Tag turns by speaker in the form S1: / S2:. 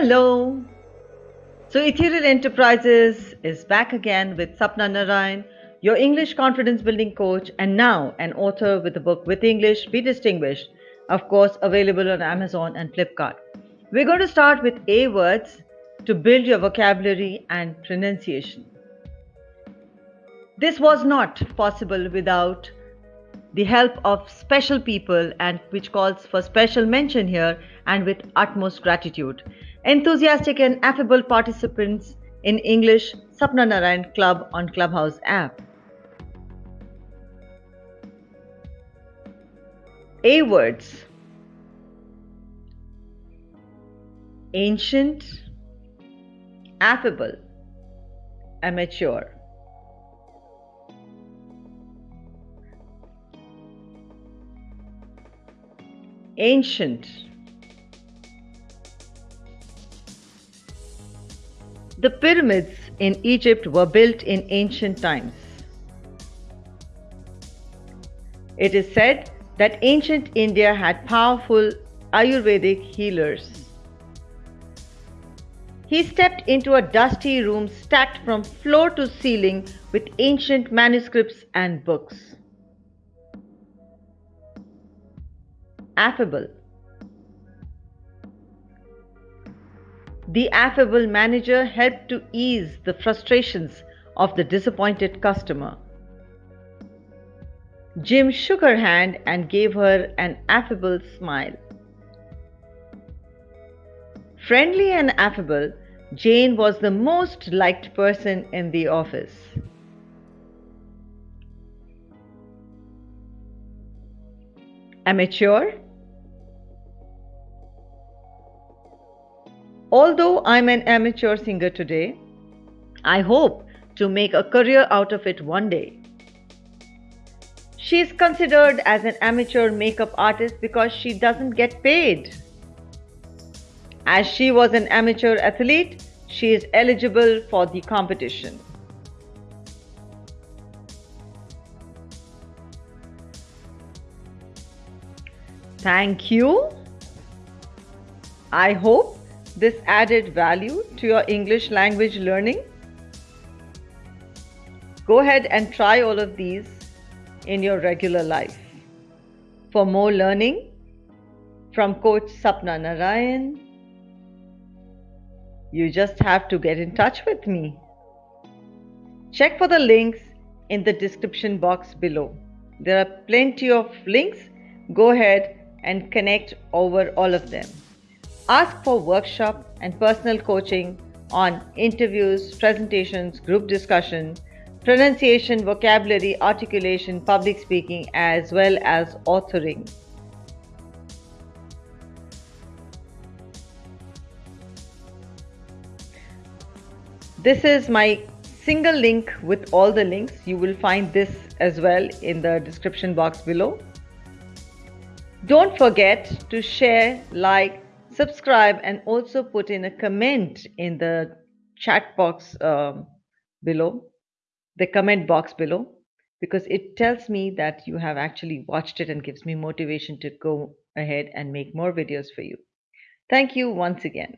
S1: Hello. So Ethereal Enterprises is back again with Sapna Narayan, your English confidence building coach, and now an author with the book With English Be Distinguished, of course, available on Amazon and Flipkart. We're going to start with A words to build your vocabulary and pronunciation. This was not possible without the help of special people and which calls for special mention here and with utmost gratitude. Enthusiastic and affable participants in English Sapna Narayan Club on Clubhouse app. A words ancient, affable, amateur. Ancient. The pyramids in Egypt were built in ancient times. It is said that ancient India had powerful Ayurvedic healers. He stepped into a dusty room stacked from floor to ceiling with ancient manuscripts and books. Affable. The affable manager helped to ease the frustrations of the disappointed customer. Jim shook her hand and gave her an affable smile. Friendly and affable, Jane was the most liked person in the office. Amateur Although I'm an amateur singer today, I hope to make a career out of it one day. She is considered as an amateur makeup artist because she doesn't get paid. As she was an amateur athlete, she is eligible for the competition. Thank you. I hope this added value to your English language learning? Go ahead and try all of these in your regular life. For more learning from Coach Sapna Narayan, you just have to get in touch with me. Check for the links in the description box below. There are plenty of links. Go ahead and connect over all of them. Ask for workshop and personal coaching on interviews, presentations, group discussion, pronunciation, vocabulary, articulation, public speaking, as well as authoring. This is my single link with all the links. You will find this as well in the description box below. Don't forget to share, like, subscribe and also put in a comment in the chat box um, below, the comment box below, because it tells me that you have actually watched it and gives me motivation to go ahead and make more videos for you. Thank you once again.